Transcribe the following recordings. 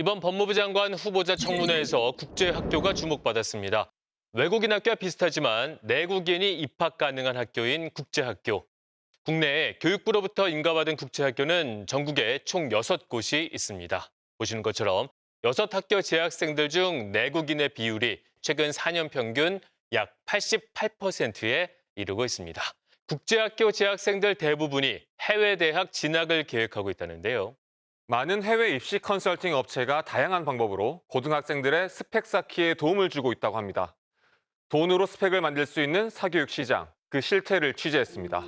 이번 법무부 장관 후보자 청문회에서 국제학교가 주목받았습니다. 외국인 학교와 비슷하지만 내국인이 입학 가능한 학교인 국제학교. 국내에 교육부로부터 인가받은 국제학교는 전국에 총 6곳이 있습니다. 보시는 것처럼 6학교 재학생들 중 내국인의 비율이 최근 4년 평균 약 88%에 이르고 있습니다. 국제학교 재학생들 대부분이 해외 대학 진학을 계획하고 있다는데요. 많은 해외 입시 컨설팅 업체가 다양한 방법으로 고등학생들의 스펙 쌓기에 도움을 주고 있다고 합니다. 돈으로 스펙을 만들 수 있는 사교육 시장, 그 실태를 취재했습니다.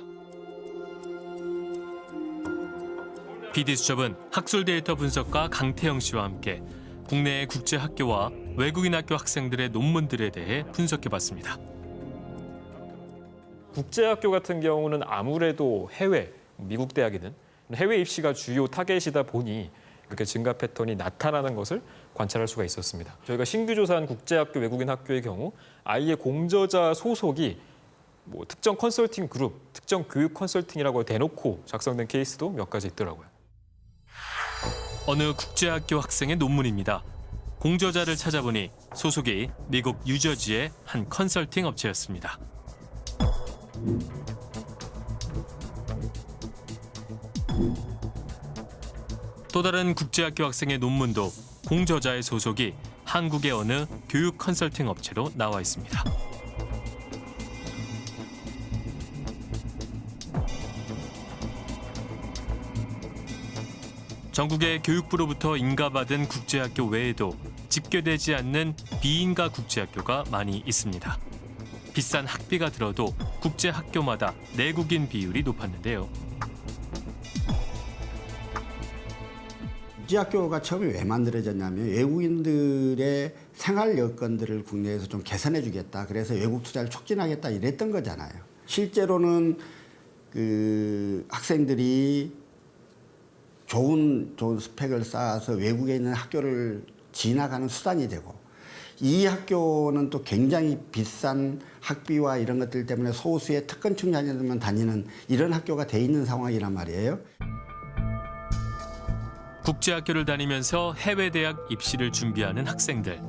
PD수첩은 학술 데이터 분석가 강태영 씨와 함께 국내의 국제 학교와 외국인 학교 학생들의 논문들에 대해 분석해봤습니다. 국제 학교 같은 경우는 아무래도 해외, 미국 대학에는 해외 입시가 주요 타겟이다 보니 이렇게 증가 패턴이 나타나는 것을 관찰할 수가 있었습니다. 저희가 신규 조사한 국제학교 외국인 학교의 경우 아이의 공저자 소속이 뭐 특정 컨설팅 그룹, 특정 교육 컨설팅이라고 대놓고 작성된 케이스도 몇 가지 있더라고요. 어느 국제학교 학생의 논문입니다. 공저자를 찾아보니 소속이 미국 뉴저지의 한 컨설팅 업체였습니다. 다른 국제학교 학생의 논문도 공저자의 소속이 한국의 어느 교육 컨설팅 업체로 나와 있습니다. 전국의 교육부로부터 인가받은 국제학교 외에도 집계되지 않는 비인가 국제학교가 많이 있습니다. 비싼 학비가 들어도 국제학교마다 내국인 비율이 높았는데요. 국제학교가 처음에 왜 만들어졌냐면 외국인들의 생활 여건들을 국내에서 좀 개선해 주겠다. 그래서 외국 투자를 촉진하겠다 이랬던 거잖아요. 실제로는 그 학생들이 좋은 좋은 스펙을 쌓아서 외국에 있는 학교를 진학하는 수단이 되고 이 학교는 또 굉장히 비싼 학비와 이런 것들 때문에 소수의 특권층 자녀들만 다니는 이런 학교가 돼 있는 상황이란 말이에요. 국제학교를 다니면서 해외 대학 입시를 준비하는 학생들.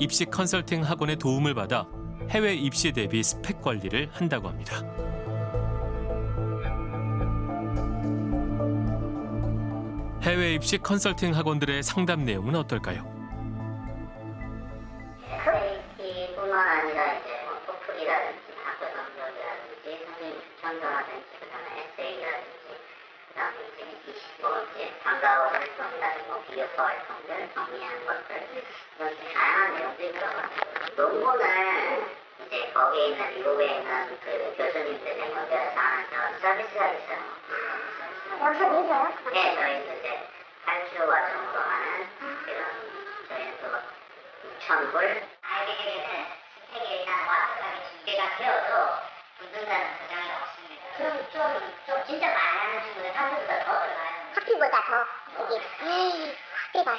입시 컨설팅 학원의 도움을 받아 해외 입시 대비 스펙 관리를 한다고 합니다. 해외 입시 컨설팅 학원들의 상담 내용은 어떨까요? 활동이라든지 뭐 비교과 활동들 정리하는 것들 이런 다양한 내용들이 들어가고 논문을 이제 거기에 있는 미국에 있는 그 교수님들의 연결해서 하는 서비스가 있어요. 여기서 내려요? 네, 저희도 이제 발표 과정으로 하는 이런 저희도 천불 알게는 스펙이나 와서까지 준비가 되어도 붙는다는 보장이 없습니다. 진짜 많은 친구들 학교보다 더 들어가요. 학비보다 더 여기 에이, 학비가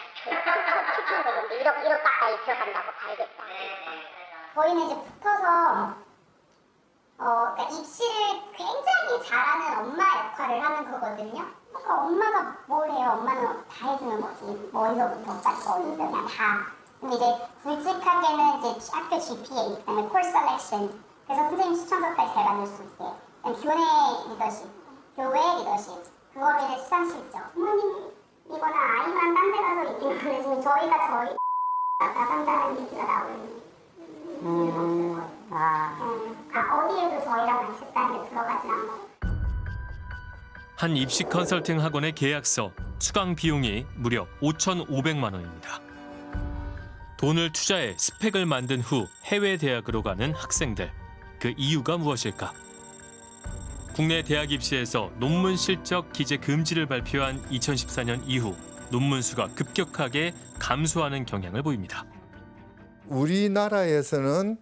추천 되는데 1억 1억 가까이 들어간다고 봐야겠다. 저희는 이제 붙어서 어, 그러니까 입시를 굉장히 잘하는 엄마 역할을 하는 거거든요. 그러니까 엄마가 뭘 해요? 엄마는 다 해주는 거지. 머리서부터 어디서 그냥 다. 근데 이제 굵직하게는 이제 학교 GPA, 그다음에 course selection. 그래서 선생님 추천서까지 잘 만들 수 있게. 교내 리더십, 교회 리더십. 그거를 이제 수상 실적. 부모님 이거는 아이만 딴 데 가서 있기는 그러지만 저희가 저희 나간다는 얘기가 나오는 아, 어디에도 저희랑 같이 단에 들어가지 않고. 한 입시 컨설팅 학원의 계약서 수강 비용이 무려 5,500만 원입니다. 돈을 투자해 스펙을 만든 후 해외 대학으로 가는 학생들. 그 이유가 무엇일까? 국내 대학 입시에서 논문 실적 기재 금지를 발표한 2014년 이후 논문 수가 급격하게 감소하는 경향을 보입니다. 우리나라에서는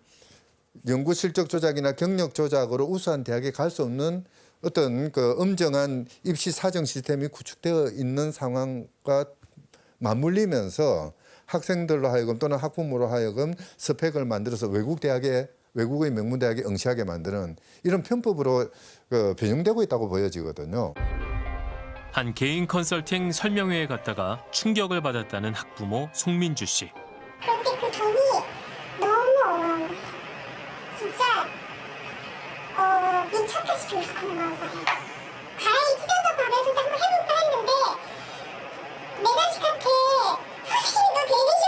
연구 실적 조작이나 경력 조작으로 우수한 대학에 갈 수 없는 어떤 그 엄정한 입시 사정 시스템이 구축되어 있는 상황과 맞물리면서 학생들로 하여금 또는 학부모로 하여금 스펙을 만들어서 외국 대학에 외국의 명문 대학에 응시하게 만드는 이런 편법으로 그 변형되고 있다고 보여지거든요. 한 개인 컨설팅 설명회에 갔다가 충격을 받았다는 학부모 송민주 씨. 그런데 그 돈이 너무 거예요. 진짜 어 미쳤다시피 욕하는 거예요. 가랑이 찢어서 밥에서 한번 해볼까 했는데 내 자식한테 선생님이 너 되게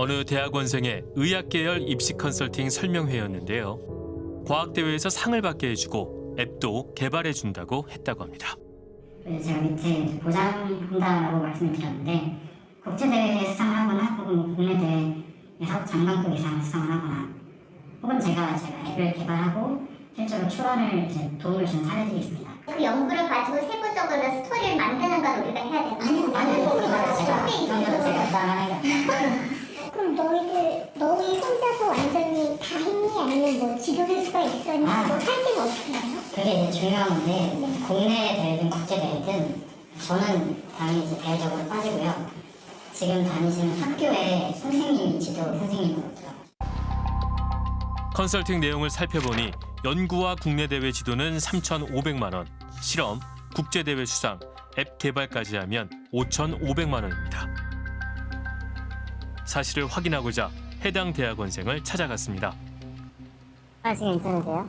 어느 대학원생의 의학 계열 입시 컨설팅 설명회였는데요. 과학대회에서 상을 받게 해주고 앱도 개발해 준다고 했다고 합니다. 제가 밑에 이제 보장한다라고 말씀을 드렸는데 국제대회에 수상을 하거나 혹은 뭐 국내 대회에서 장관급 이상을 수상을 하거나 혹은 제가 제가 앱을 개발하고 실제로 출원을 이제 도움을 주는 사례들이 있습니다. 그 연구를 가지고 세부적으로 스토리를 만드는 건 우리가 해야 되는 아니요, 아니요, 부담을 하겠다. 그럼 너희들 너희 혼자서 완전히 다 했니 아니면 뭐 지도교수가 있었니 아. 뭐 사진 어떻게 해요? 그게 이제 중요한 건데 국내 대회든 국제 대회든 저는 당연히 이제 대외적으로 빠지고요. 지금 다니시는 학교에 선생님이 지도 선생님이더라고요. 컨설팅 내용을 살펴보니 연구와 국내 대회 지도는 3,500만 원, 실험, 국제 대회 수상, 앱 개발까지 하면 5,500만 원입니다. 사실을 확인하고자 해당 대학원생을 찾아갔습니다. 아 지금 괜찮으세요?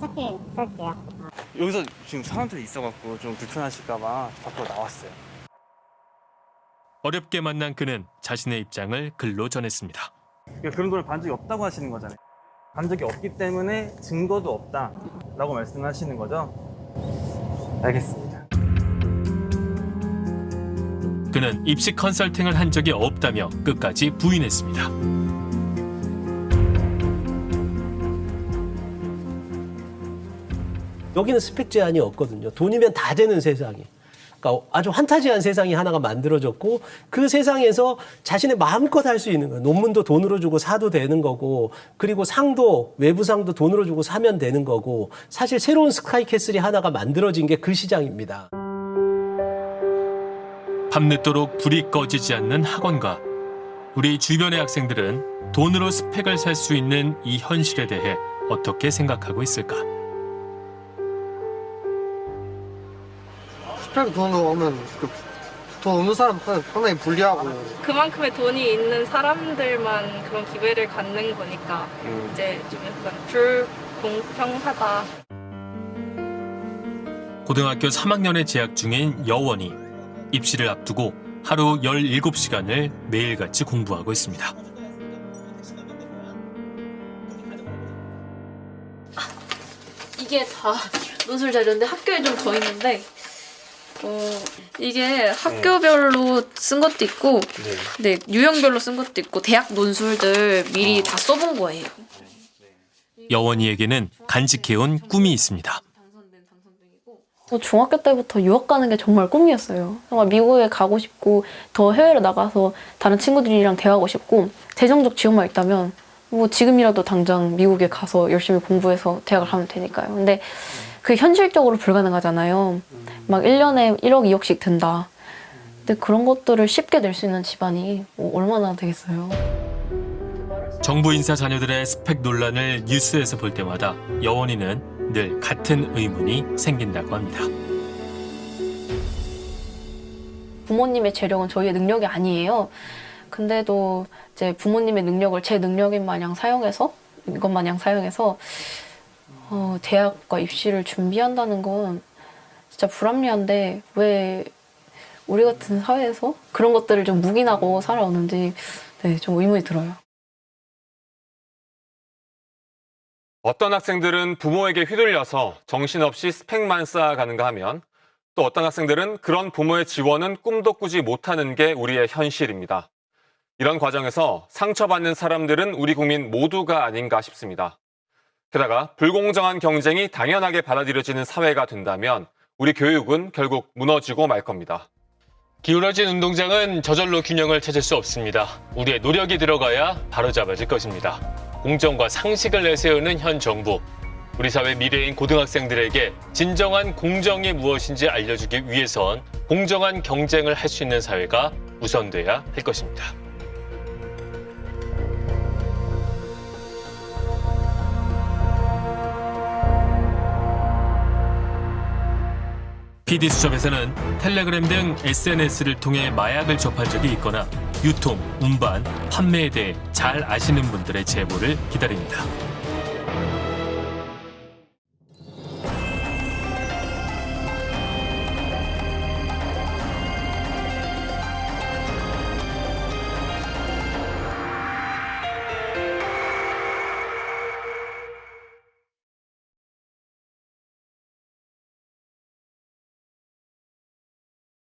짧게 뺄게요. 여기서 지금 사람들이 있어갖고 좀 불편하실까봐 밖으로 나왔어요. 어렵게 만난 그는 자신의 입장을 글로 전했습니다. 그러니까 그런 걸 반 적이 없다고 하시는 거잖아요. 반 적이 없기 때문에 증거도 없다라고 말씀하시는 거죠. 알겠습니다. 그는 입시 컨설팅을 한 적이 없다며 끝까지 부인했습니다. 여기는 스펙 제한이 없거든요. 돈이면 다 되는 세상이. 그러니까 아주 환타지한 세상이 하나가 만들어졌고 그 세상에서 자신의 마음껏 할 수 있는 거예요. 논문도 돈으로 주고 사도 되는 거고 그리고 상도 외부 상도 돈으로 주고 사면 되는 거고 사실 새로운 스카이캐슬이 하나가 만들어진 게 그 시장입니다. 밤늦도록 불이 꺼지지 않는 학원가. 우리 주변의 학생들은 돈으로 스펙을 살 수 있는 이 현실에 대해 어떻게 생각하고 있을까? 스펙 돈으로 오면 그돈 없는 사람한테 상당히 불리하고 그만큼의 돈이 있는 사람들만 그런 기회를 갖는 거니까 이제 좀 약간 불공평하다. 고등학교 3학년에 재학 중인 여원이 입시를 앞두고 하루 17시간을 매일같이 공부하고 있습니다. 이게 다 논술 자료인데 학교에 좀 더 있는데 어 이게 학교별로 쓴 것도 있고 네 유형별로 쓴 것도 있고 대학 논술들 미리 다 써본 거예요. 여원이에게는 간직해온 꿈이 있습니다. 저 중학교 때부터 유학 가는 게 정말 꿈이었어요. 정말 미국에 가고 싶고 더 해외로 나가서 다른 친구들이랑 대화하고 싶고 재정적 지원만 있다면 뭐 지금이라도 당장 미국에 가서 열심히 공부해서 대학을 가면 되니까요. 근데 그게 현실적으로 불가능하잖아요. 막 1년에 1억, 2억씩 든다. 근데 그런 것들을 쉽게 낼 수 있는 집안이 뭐 얼마나 되겠어요. 정부 인사 자녀들의 스펙 논란을 뉴스에서 볼 때마다 여원이는 늘 같은 의문이 생긴다고 합니다. 부모님의 재력은 저희의 능력이 아니에요. 근데도 이제 부모님의 능력을 제 능력인 마냥 사용해서 이것 마냥 사용해서 어, 대학과 입시를 준비한다는 건 진짜 불합리한데 왜 우리 같은 사회에서 그런 것들을 좀 묵인하고 살아오는지 네, 좀 의문이 들어요. 어떤 학생들은 부모에게 휘둘려서 정신없이 스펙만 쌓아가는가 하면 또 어떤 학생들은 그런 부모의 지원은 꿈도 꾸지 못하는 게 우리의 현실입니다. 이런 과정에서 상처받는 사람들은 우리 국민 모두가 아닌가 싶습니다. 게다가 불공정한 경쟁이 당연하게 받아들여지는 사회가 된다면 우리 교육은 결국 무너지고 말 겁니다. 기울어진 운동장은 저절로 균형을 찾을 수 없습니다. 우리의 노력이 들어가야 바로잡아질 것입니다. 공정과 상식을 내세우는 현 정부. 우리 사회 미래인 고등학생들에게 진정한 공정이 무엇인지 알려주기 위해선 공정한 경쟁을 할 수 있는 사회가 우선돼야 할 것입니다. PD수첩에서는 텔레그램 등 SNS를 통해 마약을 접한 적이 있거나 유통, 운반, 판매에 대해 잘 아시는 분들의 제보를 기다립니다.